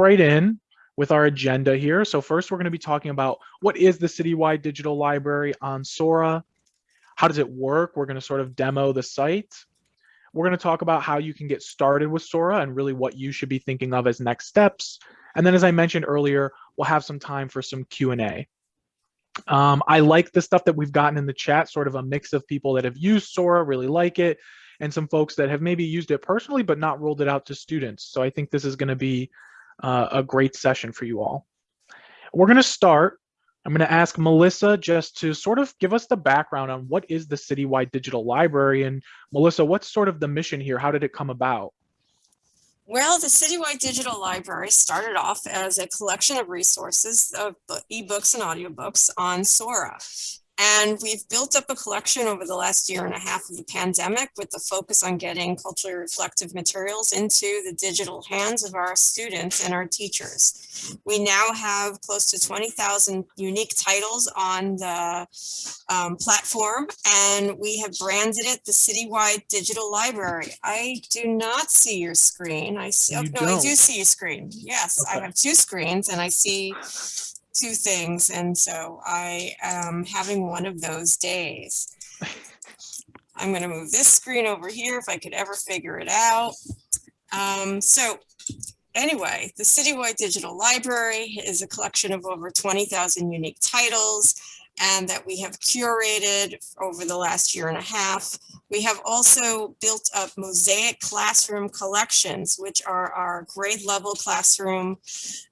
right in with our agenda here. So first we're going to be talking about what is the Citywide Digital Library on Sora? How does it work? We're going to sort of demo the site. We're going to talk about how you can get started with Sora and really what you should be thinking of as next steps. And then as I mentioned earlier, we'll have some time for some Q&A. Um, I like the stuff that we've gotten in the chat, sort of a mix of people that have used Sora, really like it, and some folks that have maybe used it personally, but not rolled it out to students. So I think this is gonna be uh, a great session for you all. We're gonna start, I'm gonna ask Melissa just to sort of give us the background on what is the Citywide Digital Library, and Melissa, what's sort of the mission here? How did it come about? Well, the Citywide Digital Library started off as a collection of resources of ebooks and audiobooks on Sora. And we've built up a collection over the last year and a half of the pandemic with the focus on getting culturally reflective materials into the digital hands of our students and our teachers. We now have close to 20,000 unique titles on the um, platform, and we have branded it the Citywide Digital Library. I do not see your screen. I see, oh, no, don't. I do see your screen. Yes, okay. I have two screens and I see two things. And so I am having one of those days. I'm going to move this screen over here if I could ever figure it out. Um, so anyway, the Citywide Digital Library is a collection of over 20,000 unique titles and that we have curated over the last year and a half. We have also built up mosaic classroom collections, which are our grade level classroom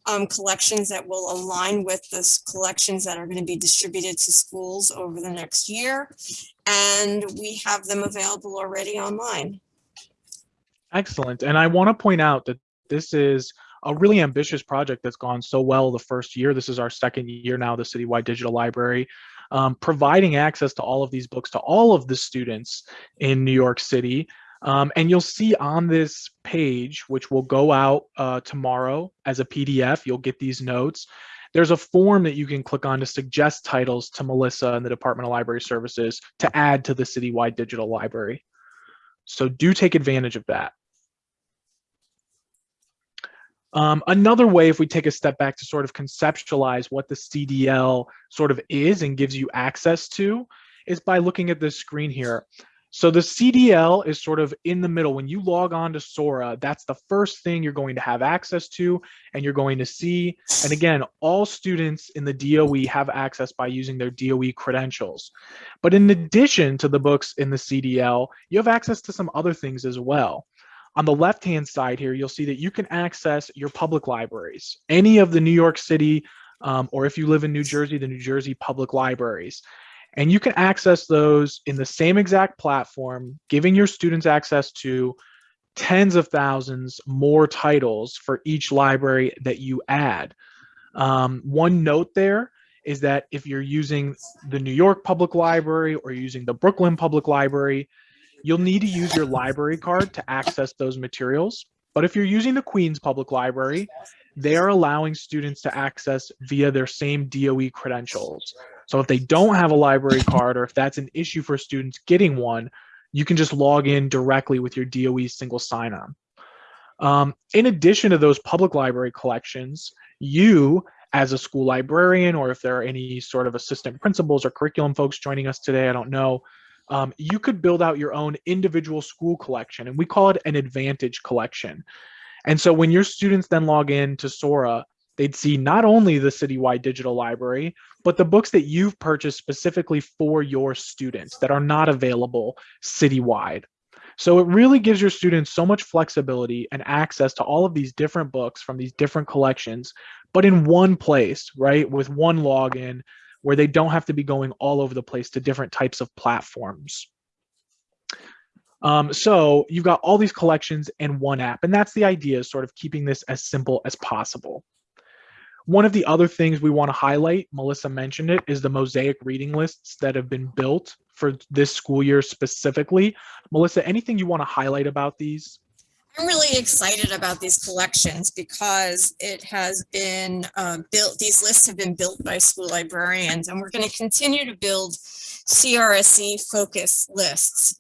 um, collections that will align with the collections that are going to be distributed to schools over the next year. And we have them available already online. Excellent. And I want to point out that this is a really ambitious project that's gone so well the first year. This is our second year now, the Citywide Digital Library, um, providing access to all of these books to all of the students in New York City. Um, and you'll see on this page, which will go out uh, tomorrow as a PDF, you'll get these notes. There's a form that you can click on to suggest titles to Melissa and the Department of Library Services to add to the Citywide Digital Library. So do take advantage of that. Um, another way, if we take a step back to sort of conceptualize what the CDL sort of is and gives you access to, is by looking at this screen here. So the CDL is sort of in the middle. When you log on to Sora, that's the first thing you're going to have access to and you're going to see. And again, all students in the DOE have access by using their DOE credentials. But in addition to the books in the CDL, you have access to some other things as well. On the left-hand side here, you'll see that you can access your public libraries, any of the New York City, um, or if you live in New Jersey, the New Jersey public libraries. And you can access those in the same exact platform, giving your students access to tens of thousands more titles for each library that you add. Um, one note there is that if you're using the New York Public Library or using the Brooklyn Public Library, You'll need to use your library card to access those materials. But if you're using the Queens Public Library, they are allowing students to access via their same DOE credentials. So if they don't have a library card or if that's an issue for students getting one, you can just log in directly with your DOE single sign-on. Um, in addition to those public library collections, you as a school librarian, or if there are any sort of assistant principals or curriculum folks joining us today, I don't know, um, you could build out your own individual school collection, and we call it an advantage collection. And so when your students then log in to Sora, they'd see not only the citywide digital library, but the books that you've purchased specifically for your students that are not available citywide. So it really gives your students so much flexibility and access to all of these different books from these different collections, but in one place, right? With one login where they don't have to be going all over the place to different types of platforms. Um, so you've got all these collections in one app, and that's the idea, sort of keeping this as simple as possible. One of the other things we want to highlight, Melissa mentioned it, is the mosaic reading lists that have been built for this school year specifically. Melissa, anything you want to highlight about these? I'm really excited about these collections because it has been uh, built, these lists have been built by school librarians and we're going to continue to build CRSE focus lists.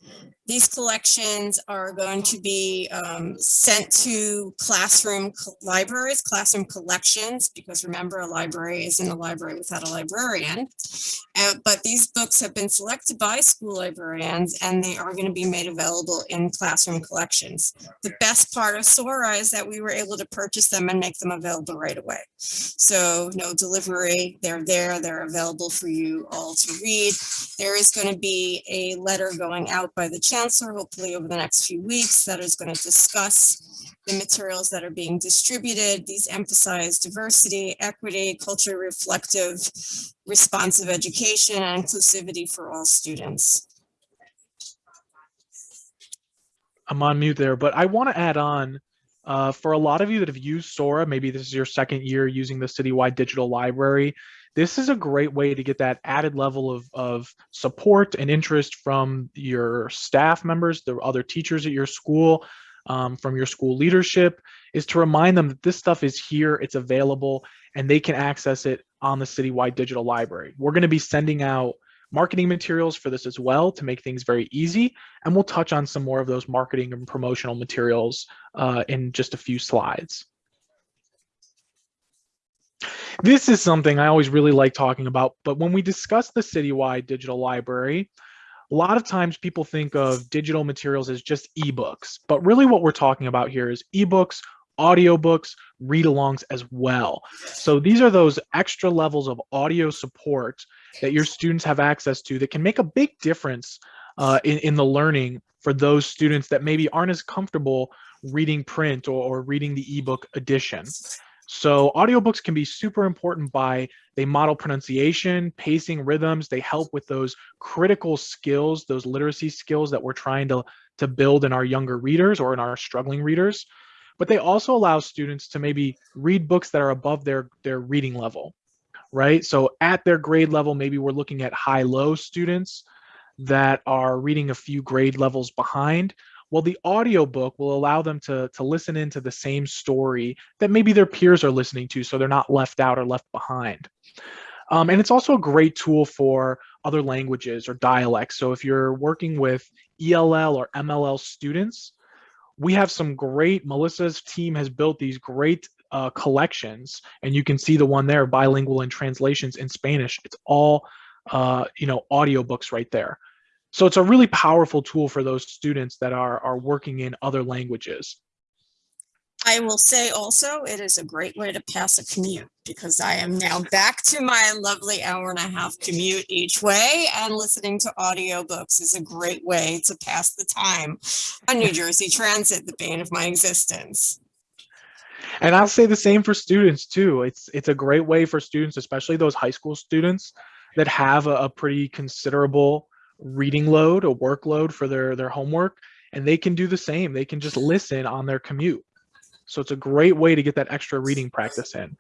These collections are going to be um, sent to classroom libraries, classroom collections, because remember, a library isn't a library without a librarian. Uh, but these books have been selected by school librarians and they are going to be made available in classroom collections. The best part of Sora is that we were able to purchase them and make them available right away. So no delivery, they're there, they're available for you all to read. There is going to be a letter going out by the chancellor, hopefully over the next few weeks, that is going to discuss the materials that are being distributed. These emphasize diversity, equity, culturally reflective, responsive education, and inclusivity for all students. I'm on mute there, but I want to add on uh, for a lot of you that have used Sora, maybe this is your second year using the citywide digital library. This is a great way to get that added level of, of support and interest from your staff members, the other teachers at your school, um, from your school leadership, is to remind them that this stuff is here, it's available, and they can access it on the citywide digital library. We're going to be sending out marketing materials for this as well to make things very easy. And we'll touch on some more of those marketing and promotional materials uh, in just a few slides. This is something I always really like talking about, but when we discuss the citywide digital library, a lot of times people think of digital materials as just ebooks, but really what we're talking about here is ebooks, audiobooks, read-alongs as well. So these are those extra levels of audio support that your students have access to that can make a big difference uh, in, in the learning for those students that maybe aren't as comfortable reading print or, or reading the ebook edition. So audiobooks can be super important by they model pronunciation, pacing, rhythms. They help with those critical skills, those literacy skills that we're trying to, to build in our younger readers or in our struggling readers. But they also allow students to maybe read books that are above their, their reading level right? So at their grade level, maybe we're looking at high-low students that are reading a few grade levels behind. Well, the audiobook will allow them to, to listen into the same story that maybe their peers are listening to, so they're not left out or left behind. Um, and it's also a great tool for other languages or dialects. So if you're working with ELL or MLL students, we have some great, Melissa's team has built these great uh, collections, and you can see the one there, bilingual and translations in Spanish. It's all, uh, you know, audiobooks right there. So it's a really powerful tool for those students that are, are working in other languages. I will say also, it is a great way to pass a commute because I am now back to my lovely hour and a half commute each way and listening to audiobooks is a great way to pass the time on New Jersey Transit, the bane of my existence. And I'll say the same for students too. It's it's a great way for students, especially those high school students that have a, a pretty considerable reading load, a workload for their their homework, and they can do the same. They can just listen on their commute. So it's a great way to get that extra reading practice in.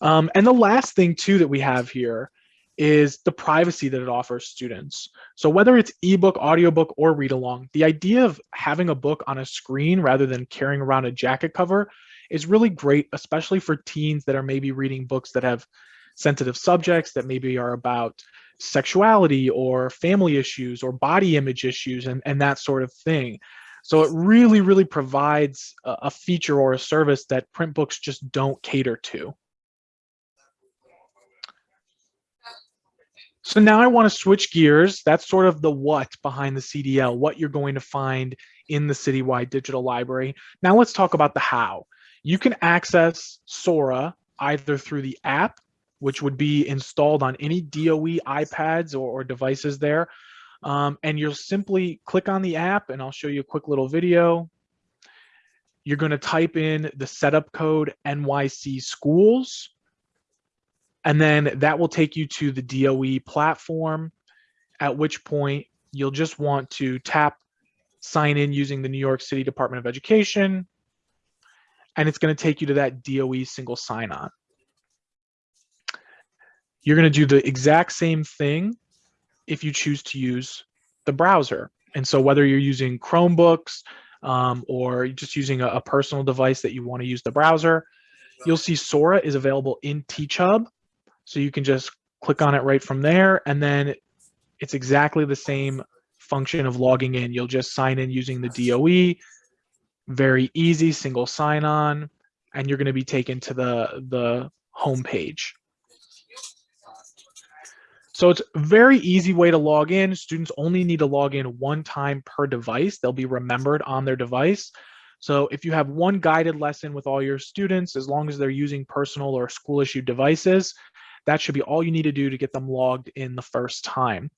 Um, and the last thing too that we have here is the privacy that it offers students. So whether it's ebook, audiobook, or read along, the idea of having a book on a screen rather than carrying around a jacket cover is really great, especially for teens that are maybe reading books that have sensitive subjects that maybe are about sexuality or family issues or body image issues and, and that sort of thing. So it really, really provides a, a feature or a service that print books just don't cater to. So now I want to switch gears. That's sort of the what behind the CDL, what you're going to find in the citywide digital library. Now let's talk about the how. You can access Sora either through the app, which would be installed on any DOE iPads or, or devices there. Um, and you'll simply click on the app and I'll show you a quick little video. You're going to type in the setup code NYC schools. And then that will take you to the DOE platform, at which point you'll just want to tap sign in using the New York City Department of Education, and it's going to take you to that DOE single sign-on. You're going to do the exact same thing if you choose to use the browser. And so whether you're using Chromebooks um, or just using a, a, personal device that you want to use the browser, you'll see Sora is available in TeachHub. So you can just click on it right from there. And then it's exactly the same function of logging in. You'll just sign in using the DOE, very easy, single sign on, and you're going to be taken to the, the home page. So it's a very easy way to log in. Students only need to log in one time per device. They'll be remembered on their device. So if you have one guided lesson with all your students, as long as they're using personal or school issued devices, that should be all you need to do to get them logged in the first time.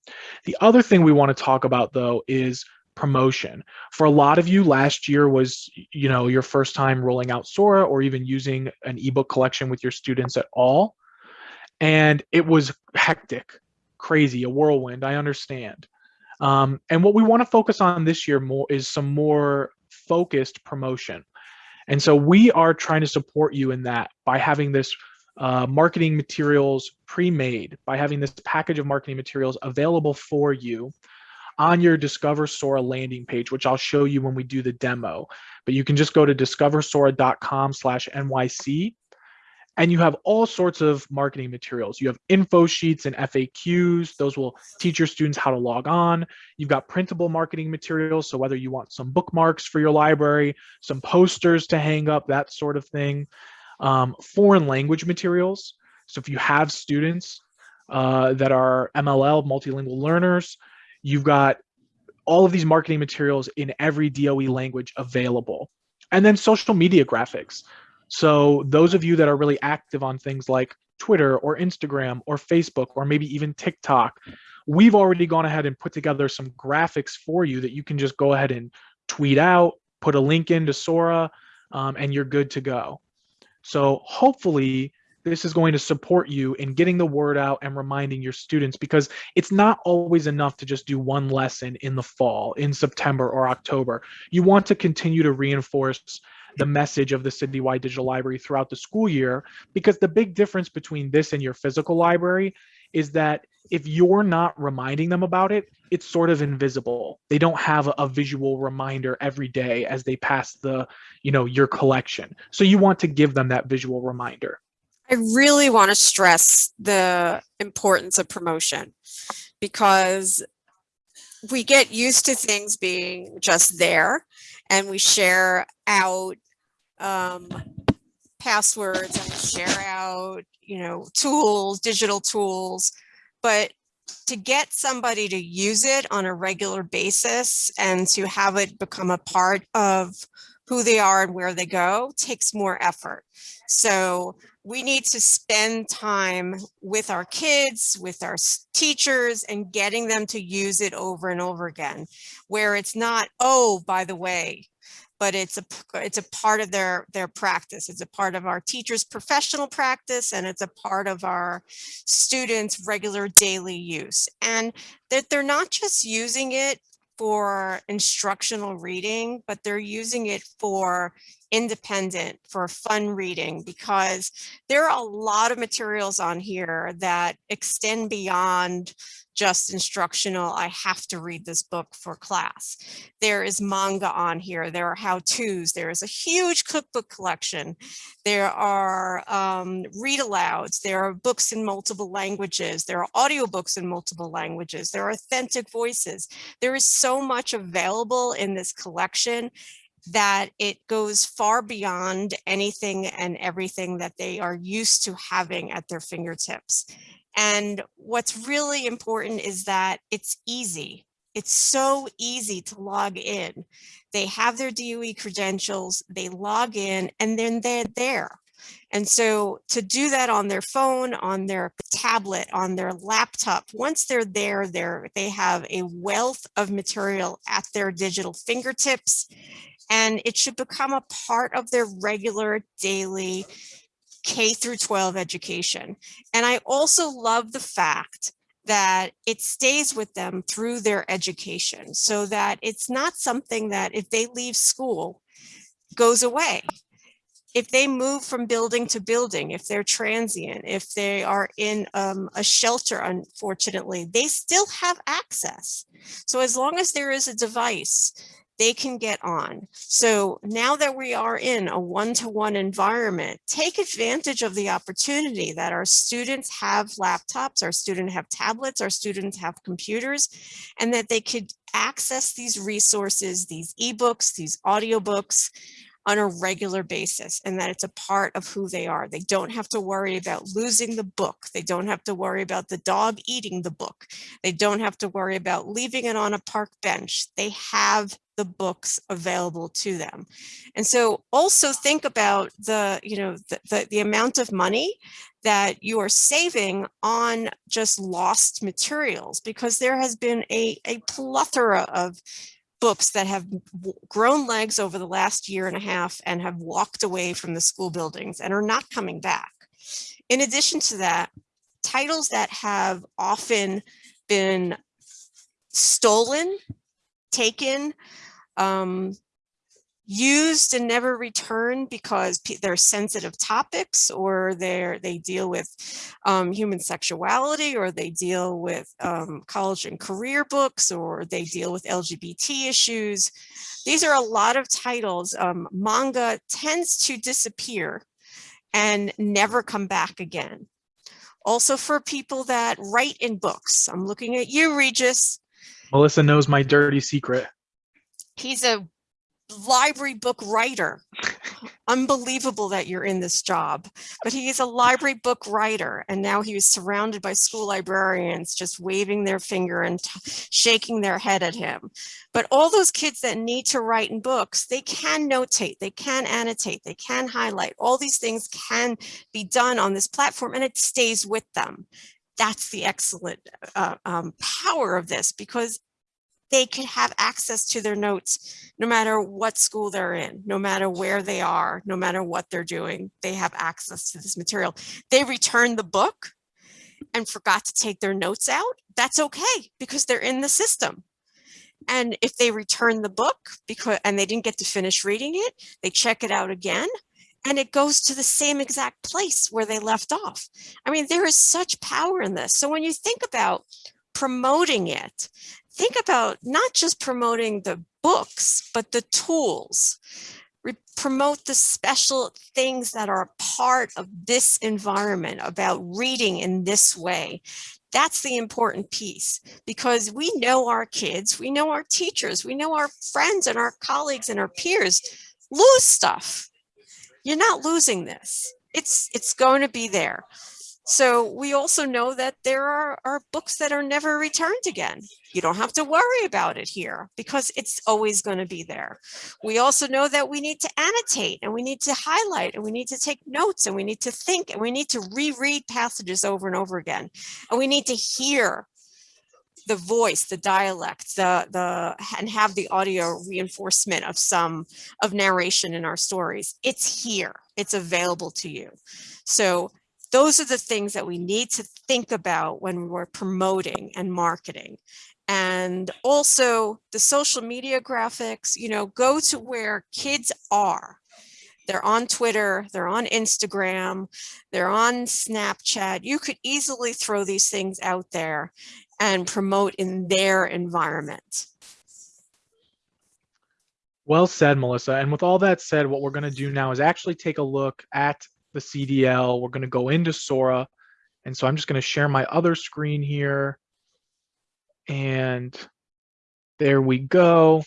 The other thing we want to talk about though is promotion. For a lot of you, last year was, you know, your first time rolling out Sora or even using an ebook collection with your students at all. And it was hectic crazy, a whirlwind. I understand. Um, and what we want to focus on this year more is some more focused promotion. And so we are trying to support you in that by having this uh, marketing materials pre-made, by having this package of marketing materials available for you on your Discover Sora landing page, which I'll show you when we do the demo. But you can just go to discoversora.com slash NYC and you have all sorts of marketing materials. You have info sheets and FAQs. Those will teach your students how to log on. You've got printable marketing materials. So whether you want some bookmarks for your library, some posters to hang up, that sort of thing. Um, foreign language materials. So if you have students uh, that are MLL, multilingual learners, you've got all of these marketing materials in every DOE language available. And then social media graphics. So those of you that are really active on things like Twitter or Instagram or Facebook or maybe even TikTok, we've already gone ahead and put together some graphics for you that you can just go ahead and tweet out, put a link into Sora, um, and you're good to go. So hopefully this is going to support you in getting the word out and reminding your students because it's not always enough to just do one lesson in the fall, in September or October. You want to continue to reinforce the message of the citywide digital library throughout the school year because the big difference between this and your physical library is that if you're not reminding them about it it's sort of invisible. They don't have a, a visual reminder every day as they pass the you know your collection. So you want to give them that visual reminder. I really want to stress the importance of promotion because we get used to things being just there and we share out um, passwords and share out, you know, tools, digital tools, but to get somebody to use it on a regular basis and to have it become a part of who they are and where they go takes more effort. So we need to spend time with our kids, with our teachers and getting them to use it over and over again, where it's not, oh, by the way, but it's a it's a part of their their practice. It's a part of our teachers' professional practice, and it's a part of our students' regular daily use. And that they're not just using it for instructional reading, but they're using it for independent, for fun reading, because there are a lot of materials on here that extend beyond just instructional, I have to read this book for class. There is manga on here, there are how-tos, there is a huge cookbook collection, there are um, read alouds, there are books in multiple languages, there are audiobooks in multiple languages, there are authentic voices. There is so much available in this collection that it goes far beyond anything and everything that they are used to having at their fingertips. And what's really important is that it's easy. It's so easy to log in. They have their DOE credentials, they log in, and then they're there. And so to do that on their phone, on their tablet, on their laptop, once they're there, they're, they have a wealth of material at their digital fingertips, and it should become a part of their regular daily K through 12 education. And I also love the fact that it stays with them through their education so that it's not something that if they leave school goes away. If they move from building to building, if they're transient, if they are in um, a shelter, unfortunately, they still have access. So as long as there is a device, they can get on. So now that we are in a one-to-one environment, take advantage of the opportunity that our students have laptops, our students have tablets, our students have computers, and that they could access these resources, these ebooks, these audiobooks, on a regular basis and that it's a part of who they are. They don't have to worry about losing the book. They don't have to worry about the dog eating the book. They don't have to worry about leaving it on a park bench. They have the books available to them. And so also think about the, you know, the, the, the amount of money that you are saving on just lost materials because there has been a, a plethora of books that have grown legs over the last year and a half and have walked away from the school buildings and are not coming back. In addition to that, titles that have often been stolen, taken, um, used and never returned because they're sensitive topics or they're they deal with um, human sexuality or they deal with um, college and career books or they deal with LGBT issues. These are a lot of titles. Um, manga tends to disappear and never come back again. Also for people that write in books. I'm looking at you, Regis. Melissa knows my dirty secret. He's a library book writer. Unbelievable that you're in this job, but he is a library book writer. And now he is surrounded by school librarians just waving their finger and shaking their head at him. But all those kids that need to write in books, they can notate, they can annotate, they can highlight. All these things can be done on this platform and it stays with them. That's the excellent uh, um, power of this because they can have access to their notes no matter what school they're in, no matter where they are, no matter what they're doing, they have access to this material. They return the book and forgot to take their notes out. That's okay because they're in the system. And if they return the book because and they didn't get to finish reading it, they check it out again and it goes to the same exact place where they left off. I mean, there is such power in this. So when you think about promoting it, think about not just promoting the books, but the tools. Re promote the special things that are a part of this environment about reading in this way. That's the important piece because we know our kids, we know our teachers, we know our friends and our colleagues and our peers lose stuff. You're not losing this. It's, it's going to be there. So we also know that there are, are books that are never returned again. You don't have to worry about it here because it's always going to be there. We also know that we need to annotate and we need to highlight and we need to take notes and we need to think and we need to reread passages over and over again. And we need to hear the voice, the dialect, the the and have the audio reinforcement of some of narration in our stories. It's here. It's available to you. So those are the things that we need to think about when we're promoting and marketing. And also the social media graphics, you know, go to where kids are. They're on Twitter, they're on Instagram, they're on Snapchat. You could easily throw these things out there and promote in their environment. Well said, Melissa. And with all that said, what we're going to do now is actually take a look at the CDL. We're going to go into Sora. And so I'm just going to share my other screen here. And there we go.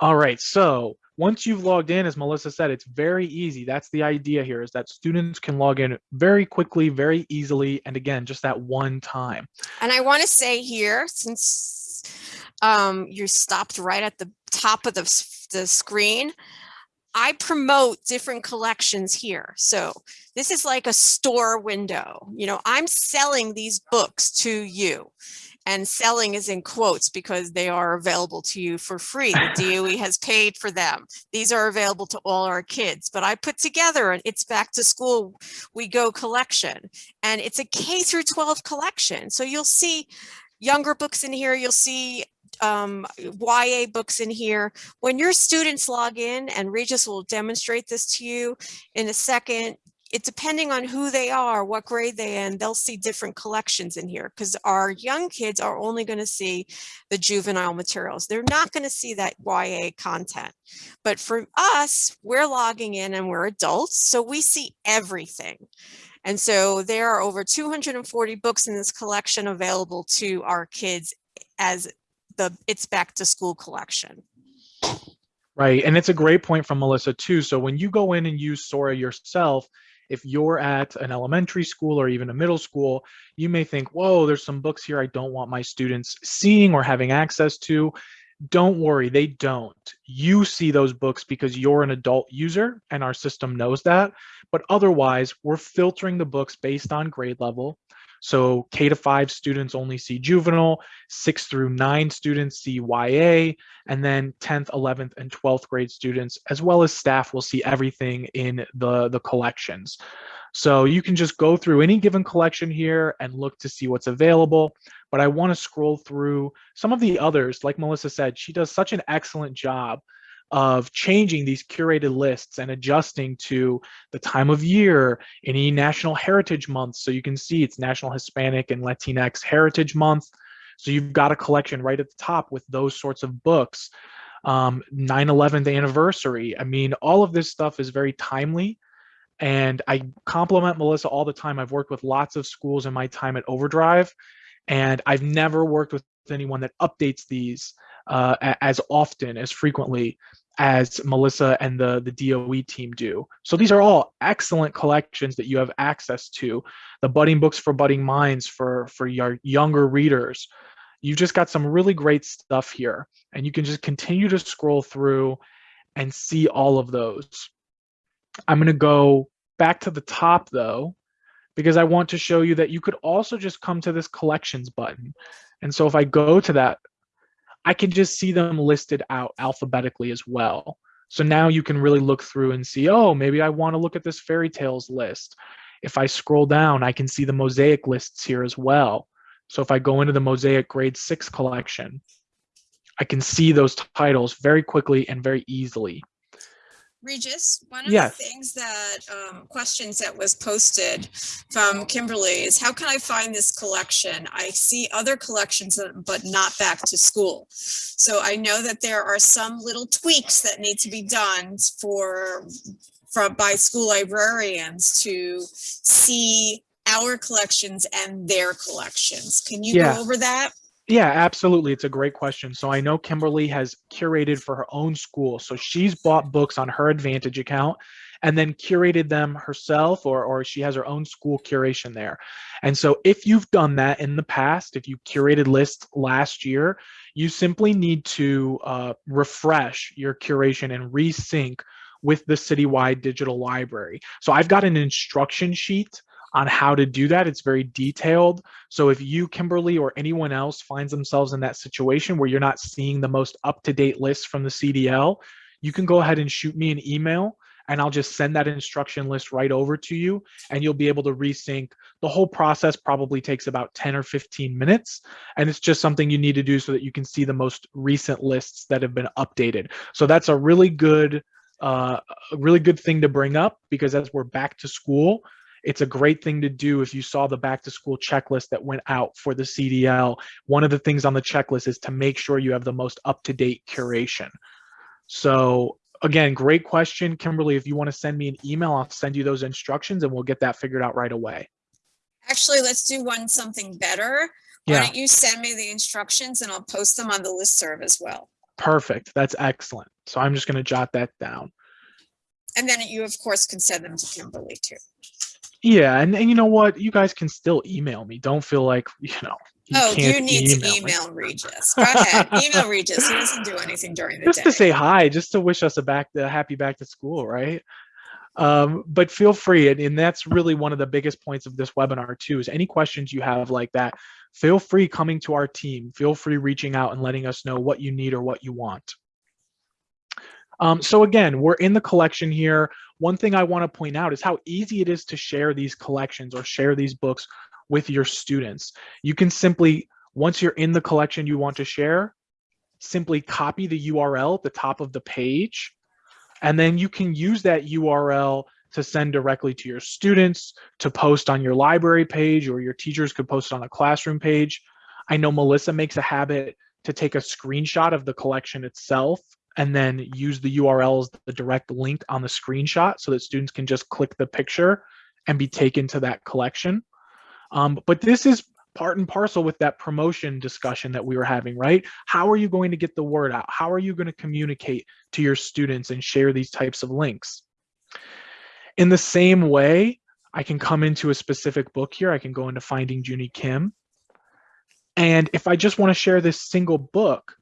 All right, so once you've logged in, as Melissa said, it's very easy. That's the idea here is that students can log in very quickly, very easily, and again, just that one time. And I want to say here, since um, you stopped right at the top of the, the screen, I promote different collections here. So this is like a store window. You know, I'm selling these books to you and selling is in quotes because they are available to you for free. The DOE has paid for them. These are available to all our kids, but I put together an It's Back to School We Go collection and it's a K through 12 collection. So you'll see younger books in here. You'll see um, YA books in here. When your students log in, and Regis will demonstrate this to you in a second, it depending on who they are, what grade they in, they'll see different collections in here because our young kids are only going to see the juvenile materials. They're not going to see that YA content. But for us, we're logging in and we're adults, so we see everything. And so there are over 240 books in this collection available to our kids as the It's Back to School collection. Right. And it's a great point from Melissa too. So when you go in and use Sora yourself, if you're at an elementary school or even a middle school, you may think, whoa, there's some books here I don't want my students seeing or having access to. Don't worry, they don't. You see those books because you're an adult user and our system knows that. But otherwise, we're filtering the books based on grade level. So K to five students only see juvenile, six through nine students see YA, and then 10th, 11th, and 12th grade students, as well as staff will see everything in the, the collections. So you can just go through any given collection here and look to see what's available. But I want to scroll through some of the others. Like Melissa said, she does such an excellent job of changing these curated lists and adjusting to the time of year, any National Heritage Month. So you can see it's National Hispanic and Latinx Heritage Month. So you've got a collection right at the top with those sorts of books. Um, 9-11th anniversary. I mean, all of this stuff is very timely. And I compliment Melissa all the time. I've worked with lots of schools in my time at Overdrive, and I've never worked with anyone that updates these uh, as often, as frequently as Melissa and the, the DOE team do. So these are all excellent collections that you have access to. The budding books for budding minds for, for your younger readers. You've just got some really great stuff here and you can just continue to scroll through and see all of those. I'm gonna go back to the top though, because I want to show you that you could also just come to this collections button. And so if I go to that I can just see them listed out alphabetically as well. So now you can really look through and see, oh, maybe I want to look at this fairy tales list. If I scroll down, I can see the mosaic lists here as well. So if I go into the mosaic grade six collection, I can see those titles very quickly and very easily. Regis, one of Yes. the things that, um, questions that was posted from Kimberly is how can I find this collection? I see other collections, uh, but not back to school. So I know that there are some little tweaks that need to be done for, from, by school librarians to see our collections and their collections. Can you Yeah. go over that? Yeah, absolutely. It's a great question. So I know Kimberly has curated for her own school. So she's bought books on her Advantage account and then curated them herself or, or she has her own school curation there. And so if you've done that in the past, if you curated lists last year, you simply need to uh, refresh your curation and resync with the citywide digital library. So I've got an instruction sheet on how to do that. It's very detailed. So if you, Kimberly, or anyone else finds themselves in that situation where you're not seeing the most up-to-date list from the CDL, you can go ahead and shoot me an email and I'll just send that instruction list right over to you and you'll be able to resync. The whole process probably takes about 10 or 15 minutes. And it's just something you need to do so that you can see the most recent lists that have been updated. So that's a really good, uh, a really good thing to bring up because as we're back to school, it's a great thing to do if you saw the back to school checklist that went out for the CDL. One of the things on the checklist is to make sure you have the most up-to-date curation. So again, great question, Kimberly. If you want to send me an email, I'll send you those instructions and we'll get that figured out right away. Actually, let's do one something better. Why Yeah. don't you send me the instructions and I'll post them on the listserv as well. Perfect. That's excellent. So I'm just going to jot that down. And then you, of course, can send them to Kimberly too. Yeah, and, and you know what? You guys can still email me. Don't feel like, you know, you Oh, can't you need to me. email Regis. Go ahead, email Regis. He doesn't do anything during the just day. to say hi, just to wish us a back a happy back to school, right? Um, but feel free, and, and that's really one of the biggest points of this webinar too. Is any questions you have like that, feel free coming to our team. Feel free reaching out and letting us know what you need or what you want. Um, so again, we're in the collection here. One thing I want to point out is how easy it is to share these collections or share these books with your students. You can simply, once you're in the collection you want to share, simply copy the URL at the top of the page, and then you can use that URL to send directly to your students, to post on your library page, or your teachers could post on a classroom page. I know Melissa makes a habit to take a screenshot of the collection itself and then use the URL as the direct link on the screenshot so that students can just click the picture and be taken to that collection. Um, but this is part and parcel with that promotion discussion that we were having, right? How are you going to get the word out? How are you going to communicate to your students and share these types of links? In the same way, I can come into a specific book here. I can go into Finding Junie Kim. And if I just want to share this single book,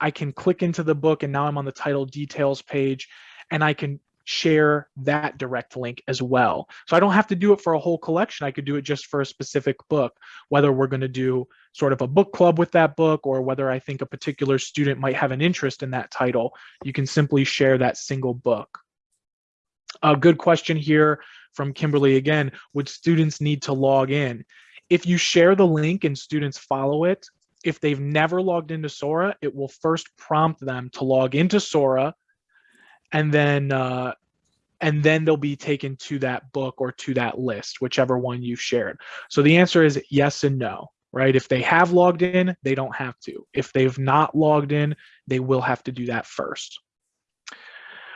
I can click into the book and now I'm on the title details page and I can share that direct link as well. So I don't have to do it for a whole collection. I could do it just for a specific book, whether we're going to do sort of a book club with that book or whether I think a particular student might have an interest in that title. You can simply share that single book. A good question here from Kimberly again, would students need to log in? If you share the link and students follow it, if they've never logged into Sora, it will first prompt them to log into Sora and then uh, and then they'll be taken to that book or to that list, whichever one you've shared. So the answer is yes and no, right? If they have logged in, they don't have to. If they've not logged in, they will have to do that first.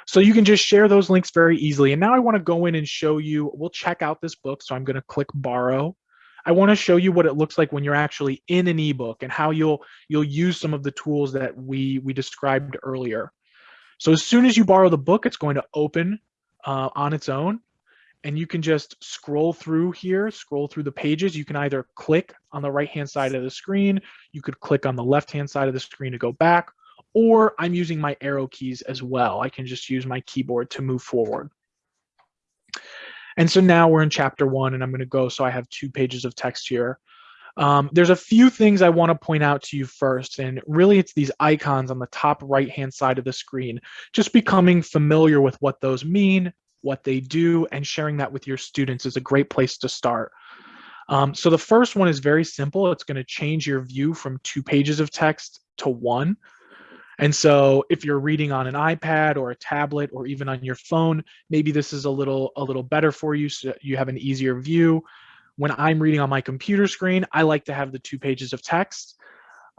So you can just share those links very easily. And now I wanna go in and show you, we'll check out this book. So I'm gonna click borrow. I wanna show you what it looks like when you're actually in an ebook and how you'll, you'll use some of the tools that we, we described earlier. So as soon as you borrow the book, it's going to open uh, on its own. And you can just scroll through here, scroll through the pages. You can either click on the right-hand side of the screen, you could click on the left-hand side of the screen to go back, or I'm using my arrow keys as well. I can just use my keyboard to move forward. And so now we're in chapter one and I'm gonna go, so I have two pages of text here. Um, there's a few things I want to point out to you first, and really it's these icons on the top right-hand side of the screen. Just becoming familiar with what those mean, what they do, and sharing that with your students is a great place to start. Um, so the first one is very simple. It's going to change your view from two pages of text to one. And so if you're reading on an iPad or a tablet or even on your phone, maybe this is a little a little better for you so you have an easier view when I'm reading on my computer screen, I like to have the two pages of text.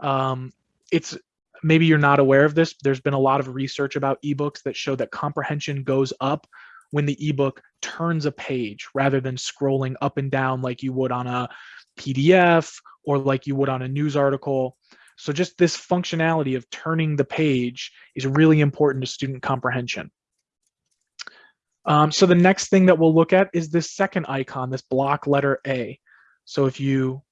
Um, it's maybe you're not aware of this. There's been a lot of research about ebooks that show that comprehension goes up when the ebook turns a page rather than scrolling up and down like you would on a PDF or like you would on a news article. So just this functionality of turning the page is really important to student comprehension. Um, so the next thing that we'll look at is this second icon, this block letter A. So if you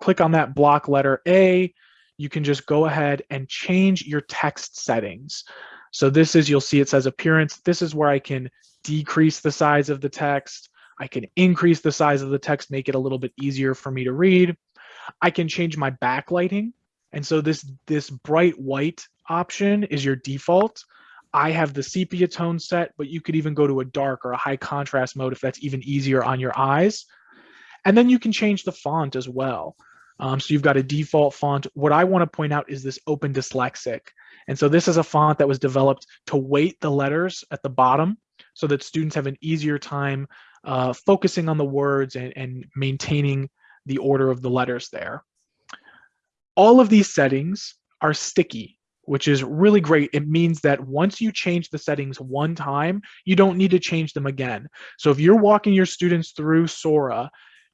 click on that block letter A, you can just go ahead and change your text settings. So this is, you'll see it says appearance. This is where I can decrease the size of the text. I can increase the size of the text, make it a little bit easier for me to read. I can change my backlighting. And so this, this bright white option is your default. I have the sepia tone set, but you could even go to a dark or a high contrast mode if that's even easier on your eyes. And then you can change the font as well. Um, so you've got a default font. What I want to point out is this Open Dyslexic. And so this is a font that was developed to weight the letters at the bottom so that students have an easier time uh, focusing on the words and, and maintaining the order of the letters there. All of these settings are sticky which is really great. It means that once you change the settings one time, you don't need to change them again. So if you're walking your students through Sora,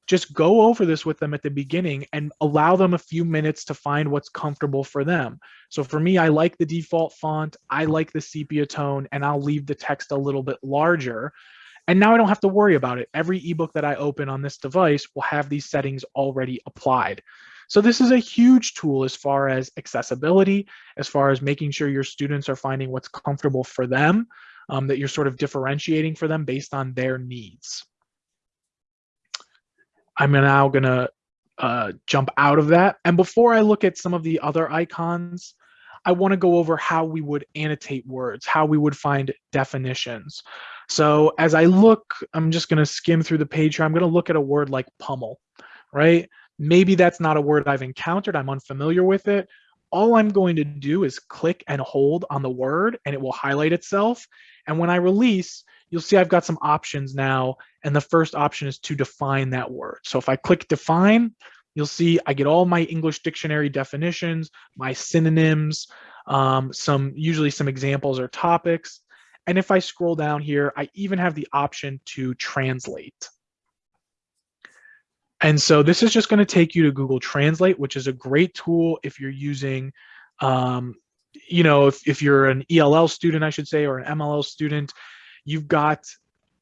just go over this with them at the beginning and allow them a few minutes to find what's comfortable for them. So for me, I like the default font, I like the sepia tone, and I'll leave the text a little bit larger. And now I don't have to worry about it. Every ebook that I open on this device will have these settings already applied. So this is a huge tool as far as accessibility, as far as making sure your students are finding what's comfortable for them, um, that you're sort of differentiating for them based on their needs. I'm now gonna uh, jump out of that. And before I look at some of the other icons, I wanna go over how we would annotate words, how we would find definitions. So as I look, I'm just gonna skim through the page here. I'm gonna look at a word like pummel, right? Maybe that's not a word I've encountered, I'm unfamiliar with it. All I'm going to do is click and hold on the word and it will highlight itself. And when I release, you'll see I've got some options now. And the first option is to define that word. So if I click define, you'll see I get all my English dictionary definitions, my synonyms, um, some usually some examples or topics. And if I scroll down here, I even have the option to translate. And so this is just going to take you to Google Translate, which is a great tool if you're using, um, you know, if, if you're an ELL student, I should say, or an MLL student, you've got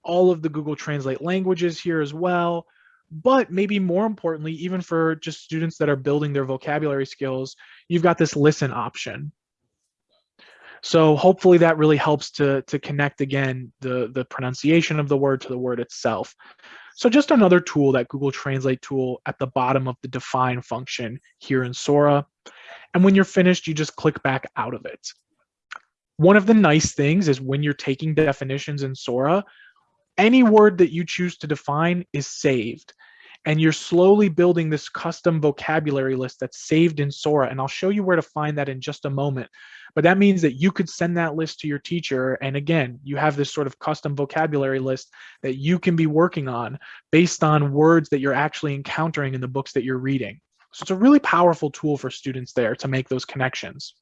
all of the Google Translate languages here as well. But maybe more importantly, even for just students that are building their vocabulary skills, you've got this listen option. So hopefully that really helps to, to connect again the, the pronunciation of the word to the word itself. So just another tool, that Google Translate tool at the bottom of the define function here in Sora. And when you're finished, you just click back out of it. One of the nice things is when you're taking definitions in Sora, any word that you choose to define is saved. And you're slowly building this custom vocabulary list that's saved in Sora. And I'll show you where to find that in just a moment. But that means that you could send that list to your teacher. And again, you have this sort of custom vocabulary list that you can be working on based on words that you're actually encountering in the books that you're reading. So it's a really powerful tool for students there to make those connections.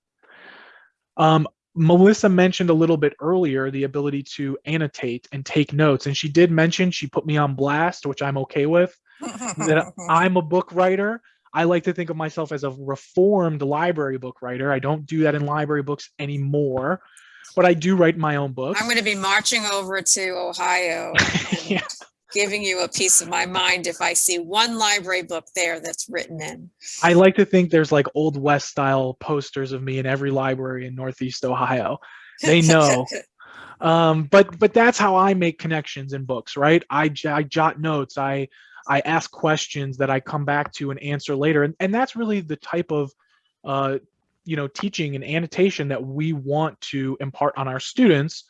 Um, Melissa mentioned a little bit earlier the ability to annotate and take notes. And she did mention she put me on blast, which I'm okay with, that I'm a book writer. I like to think of myself as a reformed library book writer. I don't do that in library books anymore, but I do write my own books. I'm going to be marching over to Ohio yeah. giving you a piece of my mind if I see one library book there that's written in. I like to think there's like old west style posters of me in every library in Northeast Ohio. They know. um, but but that's how I make connections in books, right? I, I jot notes. I I ask questions that I come back to and answer later. And, and that's really the type of, uh, you know, teaching and annotation that we want to impart on our students.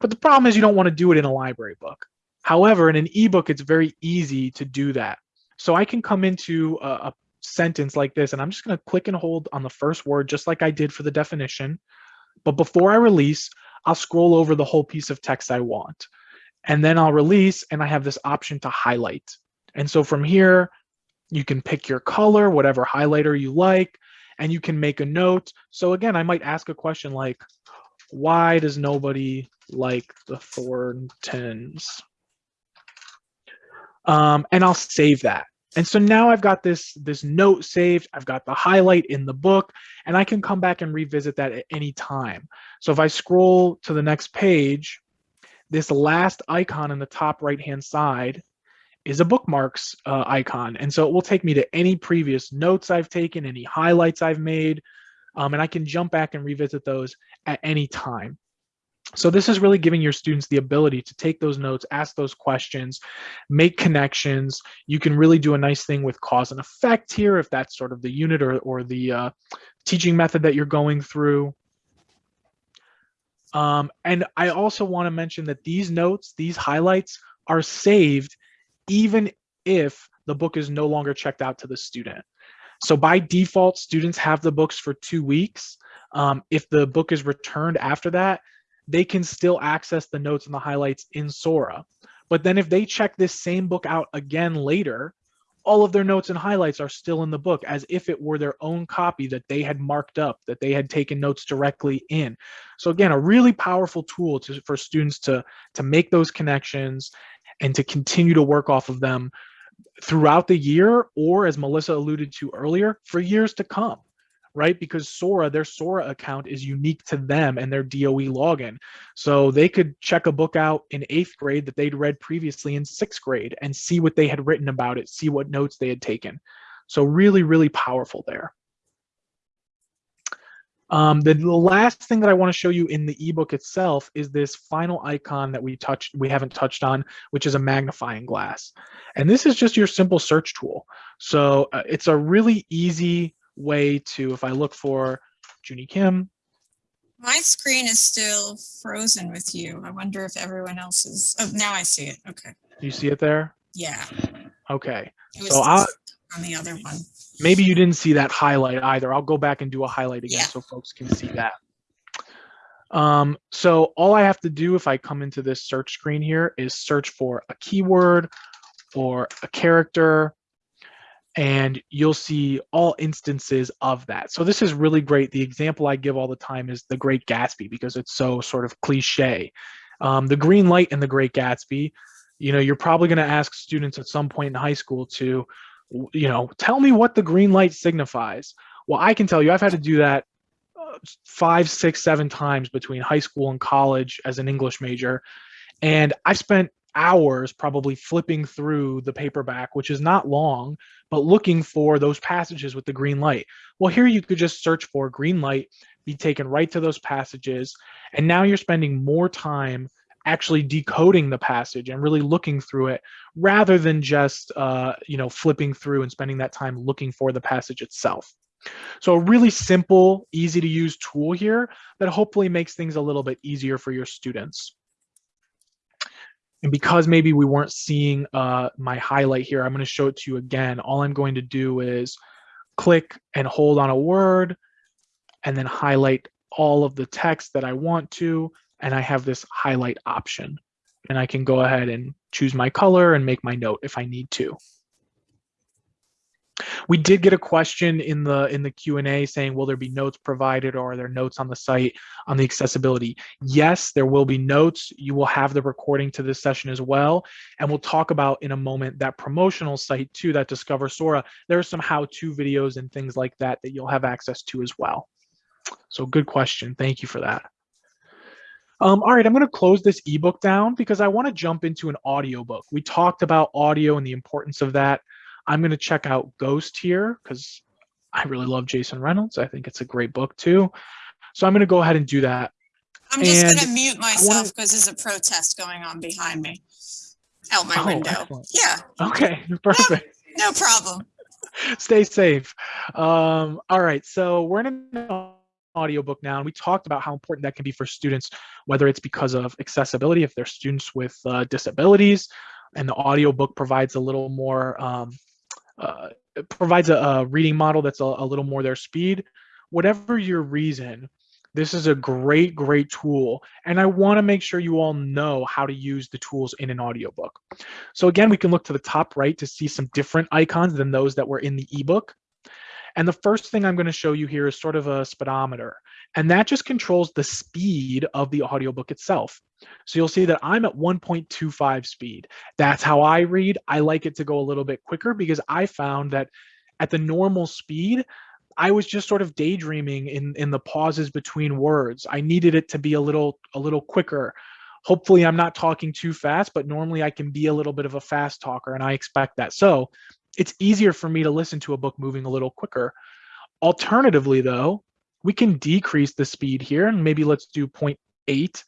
But the problem is you don't want to do it in a library book. However, in an ebook, it's very easy to do that. So I can come into a, a sentence like this, and I'm just going to click and hold on the first word, just like I did for the definition. But before I release, I'll scroll over the whole piece of text I want. And then I'll release, and I have this option to highlight. And so from here, you can pick your color, whatever highlighter you like, and you can make a note. So again, I might ask a question like, why does nobody like the Thorntons? Um, and I'll save that. And so now I've got this, this note saved, I've got the highlight in the book, and I can come back and revisit that at any time. So if I scroll to the next page, this last icon in the top right-hand side is a bookmarks uh, icon. And so it will take me to any previous notes I've taken, any highlights I've made, um, and I can jump back and revisit those at any time. So this is really giving your students the ability to take those notes, ask those questions, make connections. You can really do a nice thing with cause and effect here if that's sort of the unit or, or the uh, teaching method that you're going through. Um, and I also want to mention that these notes, these highlights are saved even if the book is no longer checked out to the student. So by default, students have the books for two weeks. Um, if the book is returned after that, they can still access the notes and the highlights in Sora. But then if they check this same book out again later, all of their notes and highlights are still in the book as if it were their own copy that they had marked up, that they had taken notes directly in. So again, a really powerful tool to, for students to, to make those connections and to continue to work off of them throughout the year or as Melissa alluded to earlier, for years to come, right? Because Sora, their Sora account is unique to them and their DOE login. So they could check a book out in eighth grade that they'd read previously in sixth grade and see what they had written about it, see what notes they had taken. So really, really powerful there. Um, the, last thing that I want to show you in the ebook itself is this final icon that we touched, we haven't touched on, which is a magnifying glass. And this is just your simple search tool. So uh, it's a really easy way to, if I look for Junie Kim. My screen is still frozen with you. I wonder if everyone else is, oh, now I see it. Okay. You see it there? Yeah. Okay. So I'll, on the other one. maybe you didn't see that highlight either. I'll go back and do a highlight again Yeah. so folks can see that. Um, so all I have to do if I come into this search screen here is search for a keyword or a character and you'll see all instances of that. So this is really great. The example I give all the time is the Great Gatsby because it's so sort of cliche. Um, the green light in the Great Gatsby, you know, you're probably going to ask students at some point in high school to, you know, tell me what the green light signifies. Well, I can tell you, I've had to do that uh, five, six, seven times between high school and college as an English major. And I've spent hours probably flipping through the paperback, which is not long, but looking for those passages with the green light. Well, here you could just search for green light, be taken right to those passages, and now you're spending more time actually decoding the passage and really looking through it rather than just uh, you know flipping through and spending that time looking for the passage itself. So a really simple, easy to use tool here that hopefully makes things a little bit easier for your students. And because maybe we weren't seeing uh, my highlight here, I'm going to show it to you again. All I'm going to do is click and hold on a word and then highlight all of the text that I want to. And I have this highlight option. And I can go ahead and choose my color and make my note if I need to. We did get a question in the in the Q&A saying, will there be notes provided or are there notes on the site on the accessibility? Yes, there will be notes. You will have the recording to this session as well. And we'll talk about in a moment that promotional site too, that Discover Sora. There are some how-to videos and things like that that you'll have access to as well. So good question. Thank you for that. Um, all right, I'm going to close this ebook down because I want to jump into an audiobook. We talked about audio and the importance of that. I'm going to check out Ghost here because I really love Jason Reynolds. I think it's a great book too. So I'm going to go ahead and do that. I'm just going to mute myself because there's a protest going on behind me out my oh, window. Excellent. Yeah. Okay, perfect. No, no problem. Stay safe. Um, all right, so we're in an audiobook now, and we talked about how important that can be for students, whether it's because of accessibility, if they're students with uh, disabilities, and the audiobook provides a little more um, uh, provides a, a, reading model that's a, a little more their speed. Whatever your reason, this is a great, great tool. And I wanna make sure you all know how to use the tools in an audiobook. So again, we can look to the top right to see some different icons than those that were in the ebook. And the first thing I'm gonna show you here is sort of a speedometer. And that just controls the speed of the audiobook itself. So you'll see that I'm at 1.25 speed. That's how I read. I like it to go a little bit quicker because I found that at the normal speed, I was just sort of daydreaming in, in the pauses between words. I needed it to be a little a little quicker. Hopefully I'm not talking too fast, but normally I can be a little bit of a fast talker and I expect that. So it's easier for me to listen to a book moving a little quicker. Alternatively though, we can decrease the speed here and maybe let's do 0.8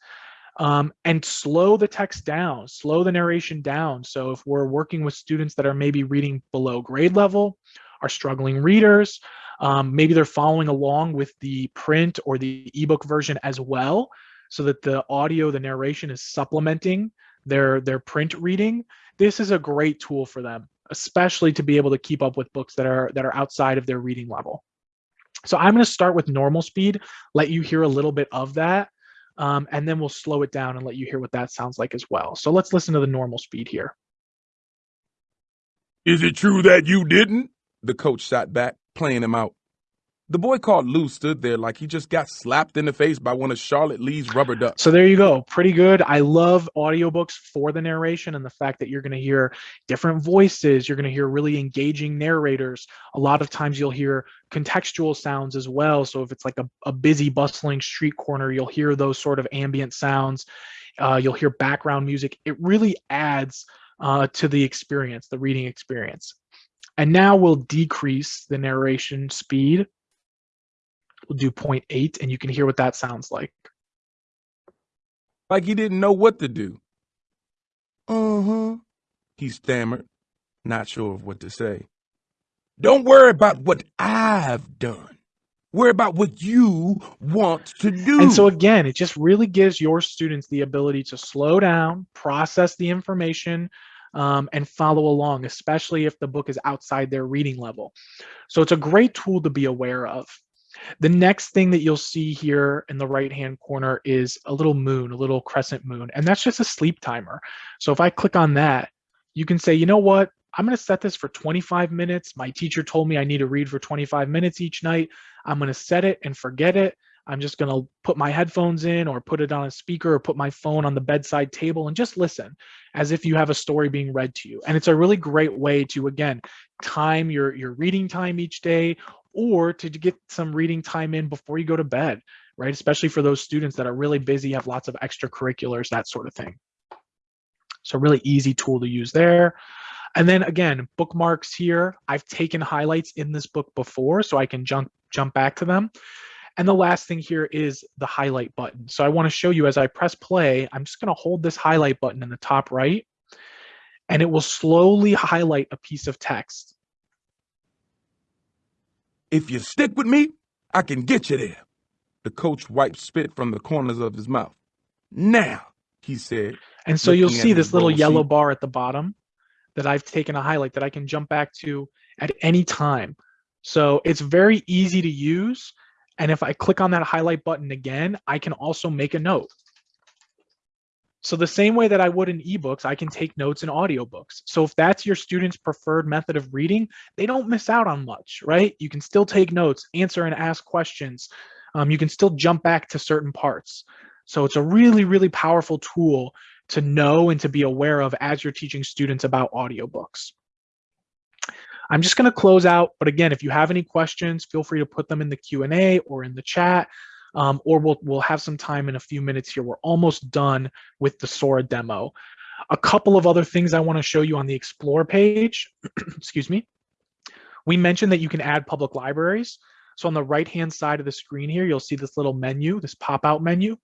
um, and slow the text down, slow the narration down. So if we're working with students that are maybe reading below grade level, are struggling readers, um, maybe they're following along with the print or the ebook version as well, so that the audio, the narration is supplementing their, their print reading. This is a great tool for them, especially to be able to keep up with books that are, that are outside of their reading level. So I'm going to start with normal speed, let you hear a little bit of that, um, and then we'll slow it down and let you hear what that sounds like as well. So let's listen to the normal speed here. Is it true that you didn't? The coach shot back, playing him out. The boy called Lou stood there like he just got slapped in the face by one of Charlotte Lee's rubber ducks. So there you go. Pretty good. I love audiobooks for the narration and the fact that you're going to hear different voices. You're going to hear really engaging narrators. A lot of times you'll hear contextual sounds as well. So if it's like a, a busy, bustling street corner, you'll hear those sort of ambient sounds. Uh, you'll hear background music. It really adds uh, to the experience, the reading experience. And now we'll decrease the narration speed We'll do 0.8 and you can hear what that sounds like. Like he didn't know what to do. Uh-huh. He stammered, not sure of what to say. Don't worry about what I've done. Worry about what you want to do. And so again, it just really gives your students the ability to slow down, process the information, um, and follow along, especially if the book is outside their reading level. So it's a great tool to be aware of. The next thing that you'll see here in the right-hand corner is a little moon, a little crescent moon, and that's just a sleep timer. So if I click on that, you can say, you know what? I'm going to set this for 25 minutes. My teacher told me I need to read for 25 minutes each night. I'm going to set it and forget it. I'm just going to put my headphones in or put it on a speaker or put my phone on the bedside table and just listen as if you have a story being read to you. And it's a really great way to, again, time your, your reading time each day or to get some reading time in before you go to bed, right? Especially for those students that are really busy, have lots of extracurriculars, that sort of thing. So really easy tool to use there. And then again, bookmarks here. I've taken highlights in this book before, so I can jump jump back to them. And the last thing here is the highlight button. So I wanna show you as I press play, I'm just gonna hold this highlight button in the top right, and it will slowly highlight a piece of text. If you stick with me, I can get you there. The coach wiped spit from the corners of his mouth. Now, he said. And so you'll see this little yellow sheet. bar at the bottom that I've taken a highlight that I can jump back to at any time. So it's very easy to use. And if I click on that highlight button again, I can also make a note. So the same way that I would in ebooks, I can take notes in audiobooks. So if that's your student's preferred method of reading, they don't miss out on much, right? You can still take notes, answer and ask questions. Um, you can still jump back to certain parts. So it's a really, really powerful tool to know and to be aware of as you're teaching students about audiobooks. I'm just going to close out, but again, if you have any questions, feel free to put them in the Q&A or in the chat, um, or we'll, we'll have some time in a few minutes here. We're almost done with the Sora demo. A couple of other things I want to show you on the Explore page, excuse me. We mentioned that you can add public libraries. So on the right-hand side of the screen here, you'll see this little menu, this pop-out menu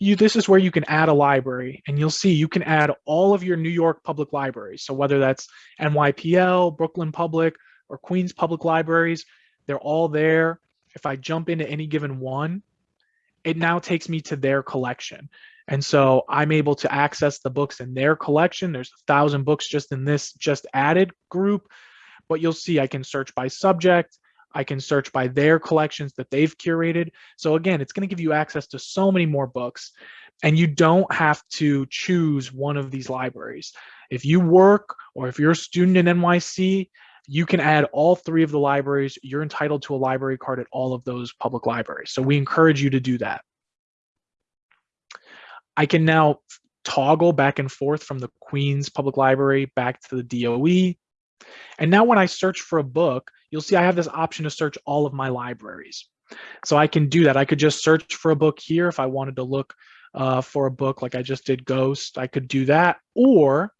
you this is where you can add a library and you'll see you can add all of your New York public libraries. So whether that's NYPL, Brooklyn Public, or Queens Public Libraries, they're all there. If I jump into any given one, it now takes me to their collection. And so I'm able to access the books in their collection. There's a thousand books just in this just added group, but you'll see I can search by subject. I can search by their collections that they've curated. So again, it's going to give you access to so many more books and you don't have to choose one of these libraries. If you work or if you're a student in NYC, you can add all three of the libraries. You're entitled to a library card at all of those public libraries. So we encourage you to do that. I can now toggle back and forth from the Queens Public Library back to the DOE. And now when I search for a book, you'll see I have this option to search all of my libraries. So I can do that. I could just search for a book here if I wanted to look uh, for a book like I just did Ghost, I could do that. Or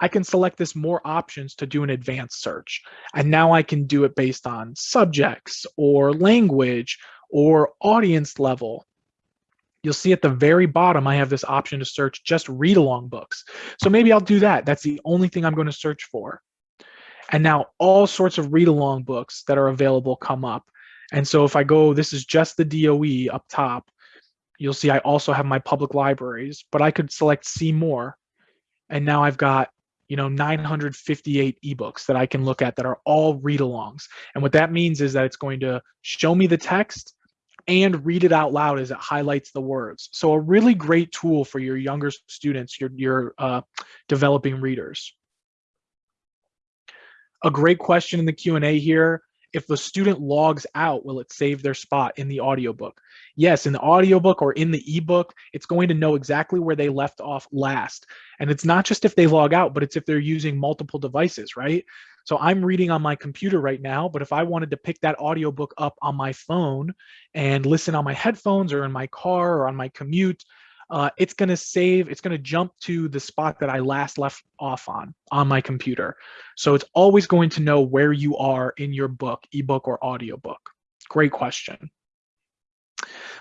I can select this more options to do an advanced search. And now I can do it based on subjects or language or audience level. You'll see at the very bottom, I have this option to search just read along books. So maybe I'll do that. That's the only thing I'm going to search for. And now all sorts of read along books that are available come up. And so if I go, this is just the DOE up top, you'll see I also have my public libraries, but I could select see more. And now I've got, you know, 958 ebooks that I can look at that are all read alongs. And what that means is that it's going to show me the text and read it out loud as it highlights the words. So a really great tool for your younger students, your, your uh, developing readers. A great question in the Q&A here. If the student logs out, will it save their spot in the audiobook? Yes, in the audiobook or in the ebook, it's going to know exactly where they left off last. And it's not just if they log out, but it's if they're using multiple devices, right? So I'm reading on my computer right now, but if I wanted to pick that audiobook up on my phone and listen on my headphones or in my car or on my commute, uh, it's going to save, it's going to jump to the spot that I last left off on, on my computer. So it's always going to know where you are in your book, ebook or audiobook. Great question.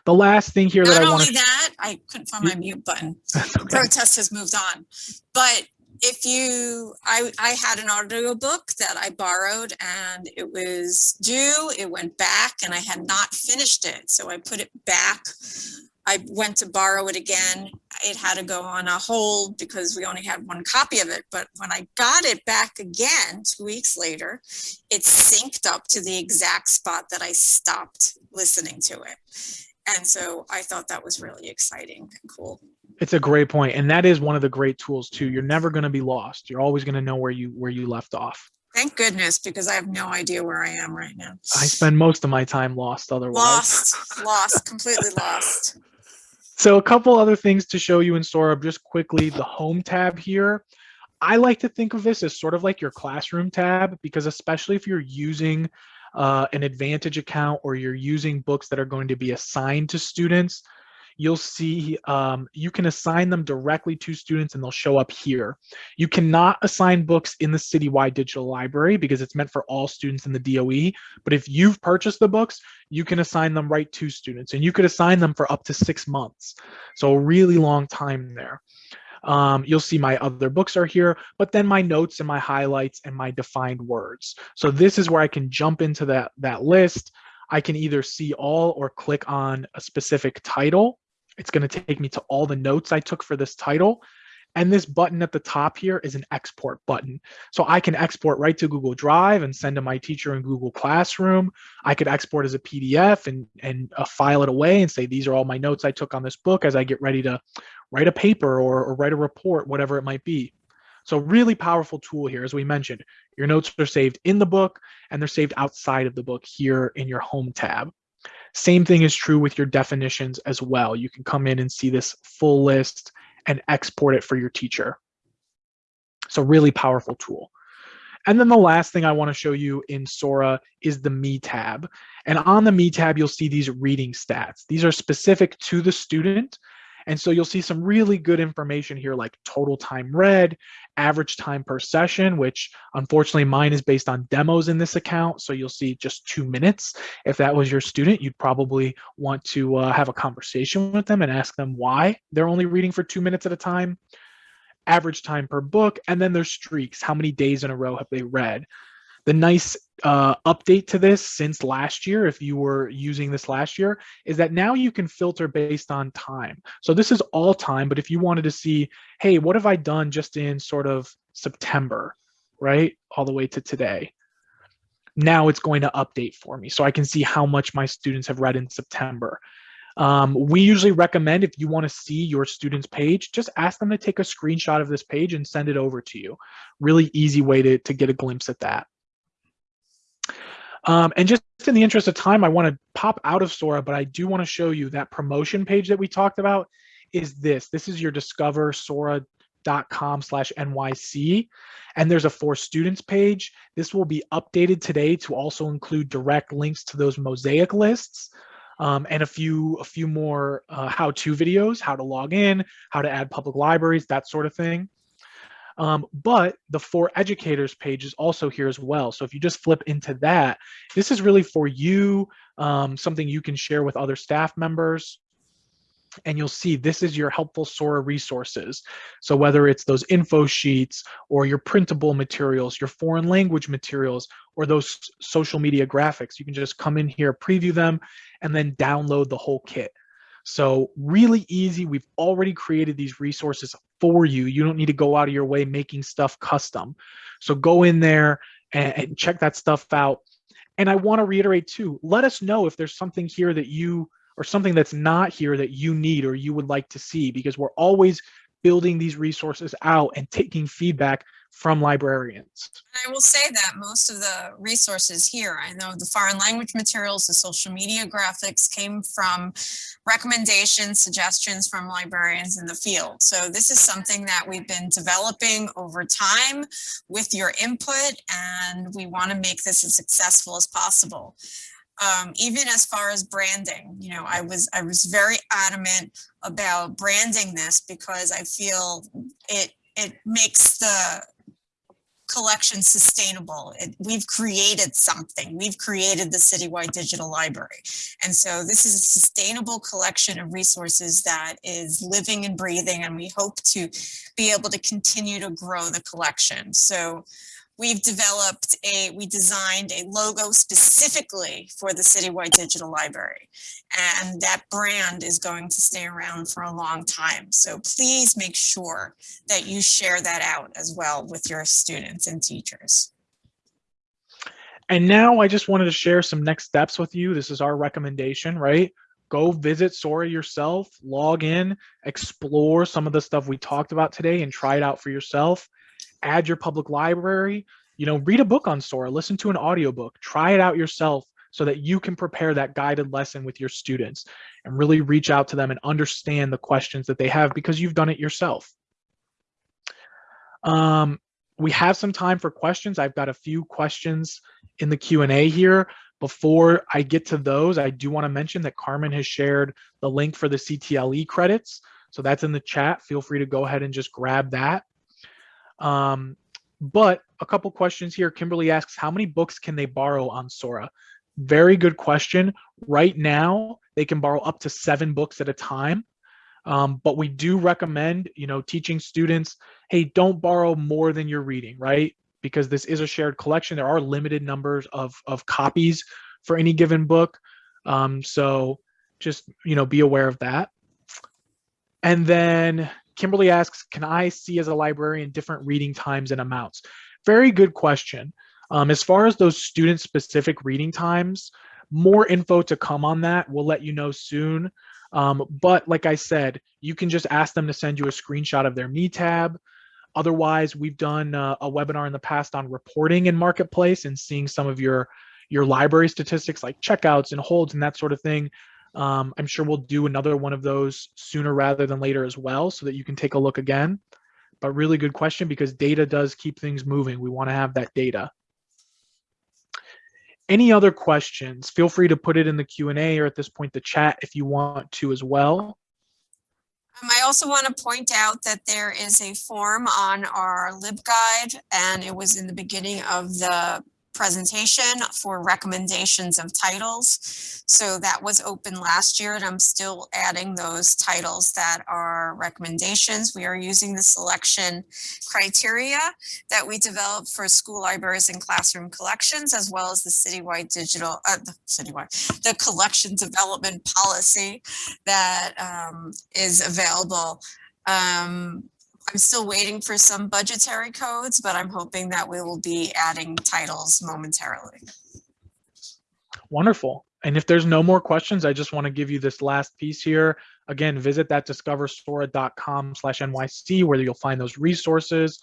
The last thing here that I want only to, that, I couldn't find my mute button. okay. Protest has moved on. But if you, I, I had an audiobook that I borrowed and it was due, it went back and I had not finished it. So I put it back. I went to borrow it again. It had to go on a hold because we only had one copy of it. But when I got it back again, two weeks later, it synced up to the exact spot that I stopped listening to it. And so I thought that was really exciting and cool. It's a great point, and that is one of the great tools too. You're never going to be lost. You're always going to know where you where you left off. Thank goodness, because I have no idea where I am right now. I spend most of my time lost otherwise. Lost, lost, completely lost. So a couple other things to show you in Sora just quickly, the home tab here. I like to think of this as sort of like your classroom tab because especially if you're using uh, an Advantage account or you're using books that are going to be assigned to students, you'll see um, you can assign them directly to students and they'll show up here. You cannot assign books in the citywide digital library because it's meant for all students in the DOE. But if you've purchased the books, you can assign them right to students and you could assign them for up to six months. So a really long time there. Um, you'll see my other books are here, but then my notes and my highlights and my defined words. So this is where I can jump into that, that list. I can either see all or click on a specific title it's going to take me to all the notes I took for this title. And this button at the top here is an export button. So I can export right to Google Drive and send to my teacher in Google Classroom. I could export as a PDF and, and uh, file it away and say, these are all my notes I took on this book as I get ready to write a paper or, or write a report, whatever it might be. So really powerful tool here, as we mentioned. Your notes are saved in the book and they're saved outside of the book here in your home tab. Same thing is true with your definitions as well. You can come in and see this full list and export it for your teacher. So really powerful tool. And then the last thing I want to show you in Sora is the Me tab. And on the Me tab, you'll see these reading stats. These are specific to the student and so you'll see some really good information here like total time read, average time per session, which unfortunately mine is based on demos in this account. So you'll see just two minutes. If that was your student, you'd probably want to uh, have a conversation with them and ask them why they're only reading for two minutes at a time average time per book, and then their streaks. How many days in a row have they read? The nice uh, update to this since last year, if you were using this last year, is that now you can filter based on time. So this is all time, but if you wanted to see, hey, what have I done just in sort of September, right? All the way to today. Now it's going to update for me. So I can see how much my students have read in September. Um, we usually recommend if you want to see your student's page, just ask them to take a screenshot of this page and send it over to you. Really easy way to, to get a glimpse at that. Um, and just in the interest of time, I want to pop out of Sora, but I do want to show you that promotion page that we talked about is this. This is your discover sora.com slash NYC. And there's a for students page. This will be updated today to also include direct links to those mosaic lists. Um, and a few a few more uh, how-to videos, how to log in, how to add public libraries, that sort of thing. Um, but the for educators page is also here as well. So if you just flip into that, this is really for you, um, something you can share with other staff members. And you'll see this is your helpful Sora resources. So whether it's those info sheets or your printable materials, your foreign language materials, or those social media graphics, you can just come in here, preview them, and then download the whole kit. So really easy. We've already created these resources for you. You don't need to go out of your way making stuff custom. So go in there and, and check that stuff out. And I want to reiterate too, let us know if there's something here that you or something that's not here that you need or you would like to see because we're always building these resources out and taking feedback from librarians. I will say that most of the resources here, I know the foreign language materials, the social media graphics came from recommendations, suggestions from librarians in the field. So this is something that we've been developing over time with your input and we want to make this as successful as possible. Um, even as far as branding, you know, I was I was very adamant about branding this because I feel it it makes the collection sustainable. It, we've created something. We've created the Citywide Digital Library. And so this is a sustainable collection of resources that is living and breathing, and we hope to be able to continue to grow the collection. So we've developed a, we designed a logo specifically for the Citywide Digital Library. And that brand is going to stay around for a long time. So please make sure that you share that out as well with your students and teachers. And now I just wanted to share some next steps with you. This is our recommendation, right? Go visit Sora yourself, log in, explore some of the stuff we talked about today and try it out for yourself. Add your public library, you know, read a book on Sora, listen to an audiobook, try it out yourself so that you can prepare that guided lesson with your students and really reach out to them and understand the questions that they have because you've done it yourself. Um, we have some time for questions. I've got a few questions in the Q&A here. Before I get to those, I do want to mention that Carmen has shared the link for the CTLE credits. So that's in the chat. Feel free to go ahead and just grab that. Um, but a couple questions here. Kimberly asks, how many books can they borrow on Sora? Very good question. Right now, they can borrow up to seven books at a time. Um, but we do recommend, you know, teaching students, hey, don't borrow more than you're reading, right? Because this is a shared collection. There are limited numbers of, of copies for any given book. Um, so just, you know, be aware of that. And then Kimberly asks, can I see as a librarian different reading times and amounts? Very good question. Um, as far as those student specific reading times, more info to come on that. We'll let you know soon. Um, but like I said, you can just ask them to send you a screenshot of their me tab. Otherwise, we've done uh, a webinar in the past on reporting in Marketplace and seeing some of your your library statistics like checkouts and holds and that sort of thing. Um, I'm sure we'll do another one of those sooner rather than later as well so that you can take a look again. But really good question because data does keep things moving. We want to have that data. Any other questions? Feel free to put it in the Q&A or at this point the chat if you want to as well. Um, I also want to point out that there is a form on our LibGuide and it was in the beginning of the presentation for recommendations of titles. So that was open last year and I'm still adding those titles that are recommendations. We are using the selection criteria that we developed for school libraries and classroom collections, as well as the citywide digital, uh, the citywide, the collection development policy that um, is available. Um, I'm still waiting for some budgetary codes, but I'm hoping that we will be adding titles momentarily. Wonderful. And if there's no more questions, I just want to give you this last piece here. Again, visit that discoversora.com slash NYC where you'll find those resources.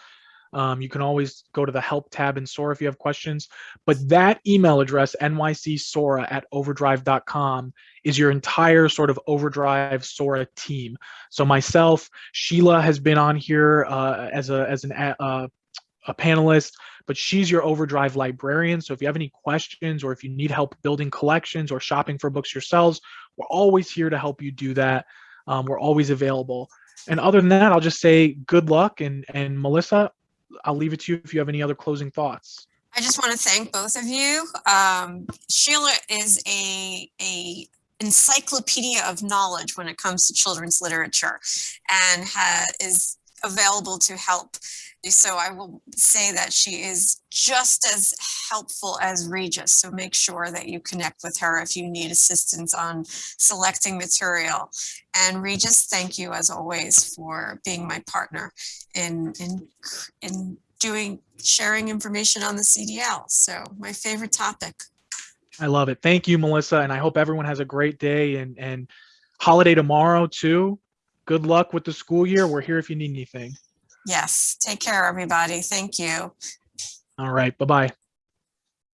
Um, you can always go to the help tab in Sora if you have questions. But that email address, nycsora at overdrive.com, is your entire sort of overdrive Sora team. So myself, Sheila has been on here uh, as a as an uh, a panelist, but she's your overdrive librarian. So if you have any questions or if you need help building collections or shopping for books yourselves, we're always here to help you do that. Um, we're always available. And other than that, I'll just say good luck. And, and Melissa, I'll leave it to you if you have any other closing thoughts. I just want to thank both of you. Um, Sheila is a, a encyclopedia of knowledge when it comes to children's literature and is available to help. So I will say that she is just as helpful as Regis. So make sure that you connect with her if you need assistance on selecting material. And Regis, thank you as always for being my partner in, in, in doing, sharing information on the CDL. So my favorite topic. I love it. Thank you, Melissa. And I hope everyone has a great day and, and holiday tomorrow too. Good luck with the school year. We're here if you need anything. Yes. Take care, everybody. Thank you. All right. Bye-bye.